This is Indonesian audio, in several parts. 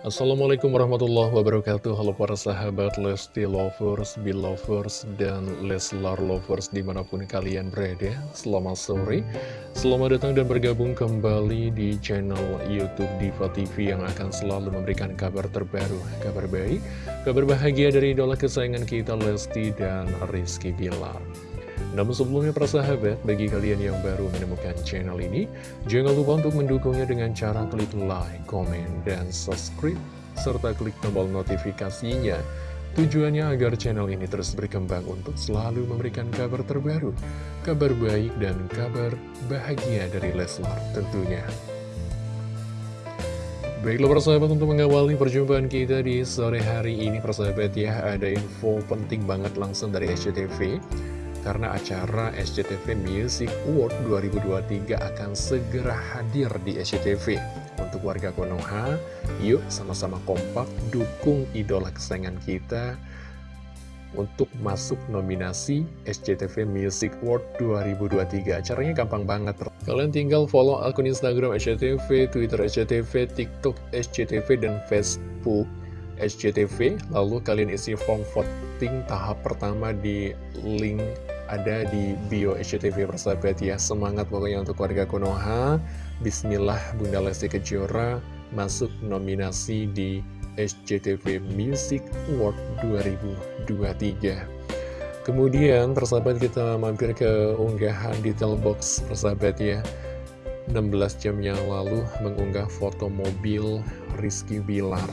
Assalamualaikum warahmatullahi wabarakatuh. Halo para sahabat Lesti Lovers, Belovers, dan Leslar Lovers di mana pun kalian berada. Selamat sore. Selamat datang dan bergabung kembali di channel Youtube Diva TV Yang akan selalu memberikan kabar terbaru Kabar baik, kabar bahagia dari idola kesayangan kita Lesti dan Rizky Bilar namun sebelumnya para sahabat, bagi kalian yang baru menemukan channel ini, jangan lupa untuk mendukungnya dengan cara klik like, komen, dan subscribe, serta klik tombol notifikasinya. Tujuannya agar channel ini terus berkembang untuk selalu memberikan kabar terbaru, kabar baik dan kabar bahagia dari Leslar tentunya. Baiklah persahabat untuk mengawali perjumpaan kita di sore hari ini persahabat ya Ada info penting banget langsung dari SCTV karena acara SCTV Music Award 2023 akan segera hadir di SCTV. Untuk warga Konoha, yuk sama-sama kompak dukung idola kesayangan kita untuk masuk nominasi SCTV Music Award 2023. Caranya gampang banget. Kalian tinggal follow akun Instagram SCTV, Twitter SCTV, TikTok SCTV, dan Facebook SCTV. Lalu kalian isi form voting tahap pertama di link ada di bio SCTV persahabat ya. Semangat pokoknya untuk warga Konoha. Bismillah Bunda Lesti Kejora masuk nominasi di SCTV Music Award 2023 Kemudian persahabat kita mampir ke unggahan detail box persahabat ya. 16 jam yang lalu mengunggah foto mobil Rizky Bilar.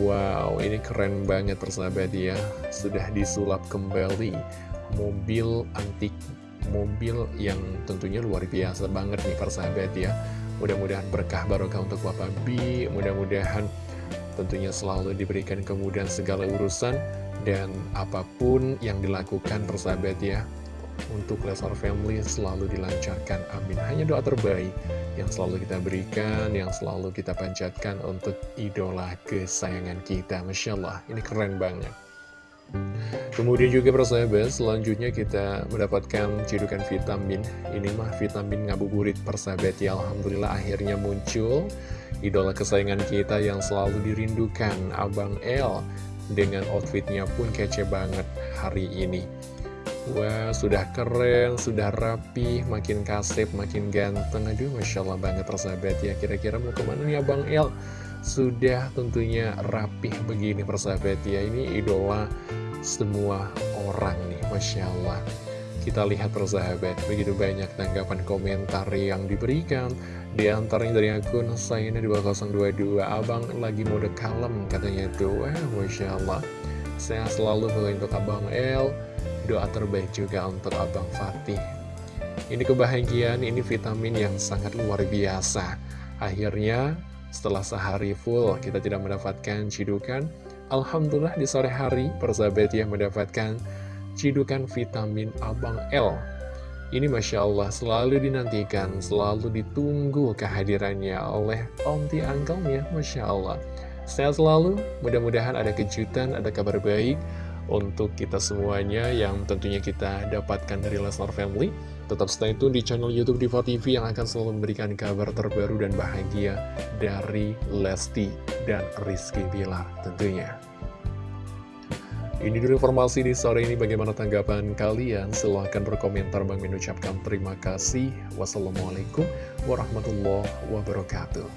Wow, ini keren banget persahabat ya. Sudah disulap kembali mobil antik mobil yang tentunya luar biasa banget nih persahabat ya. Mudah-mudahan berkah barokah untuk Bapak B mudah-mudahan tentunya selalu diberikan kemudahan segala urusan dan apa pun yang dilakukan persahabat ya untuk Lesar Family selalu dilancarkan amin. Hanya doa terbaik yang selalu kita berikan yang selalu kita panjatkan untuk idola kesayangan kita Masya Allah. Ini keren banget Kemudian juga persahabat, selanjutnya kita mendapatkan cidukan vitamin. Ini mah vitamin ngabuburit persahabat ya. Alhamdulillah akhirnya muncul idola kesayangan kita yang selalu dirindukan, Abang L. Dengan outfitnya pun kece banget hari ini. Wah, sudah keren, sudah rapi, makin kasep, makin ganteng. Aduh, Masya Allah banget persahabat ya. Kira-kira mau ke mana nih Abang L? Sudah tentunya rapih begini persahabat ya. Ini idola semua orang nih Masya Allah kita lihat persahabat begitu banyak tanggapan komentar yang diberikan. Di antaranya dari akun Sayana 2022 Abang lagi mode kalem katanya Wah Masya Allah Saya selalu untuk Abang El. Doa terbaik juga untuk Abang Fatih. Ini kebahagiaan, ini vitamin yang sangat luar biasa. Akhirnya setelah sehari full kita tidak mendapatkan cidukan. Alhamdulillah di sore hari persahabat yang mendapatkan cidukan vitamin Abang L. Ini Masya Allah selalu dinantikan, selalu ditunggu kehadirannya oleh Omti Angkelnya Masya Allah. Sehat selalu, mudah-mudahan ada kejutan, ada kabar baik untuk kita semuanya yang tentunya kita dapatkan dari Lesnar Family Tetap stay tune di channel Youtube Diva TV yang akan selalu memberikan kabar terbaru dan bahagia dari Lesti dan Rizky Bilar tentunya. Ini dulu informasi di sore ini bagaimana tanggapan kalian? Silahkan berkomentar Bang mengucapkan terima kasih. Wassalamualaikum warahmatullahi wabarakatuh.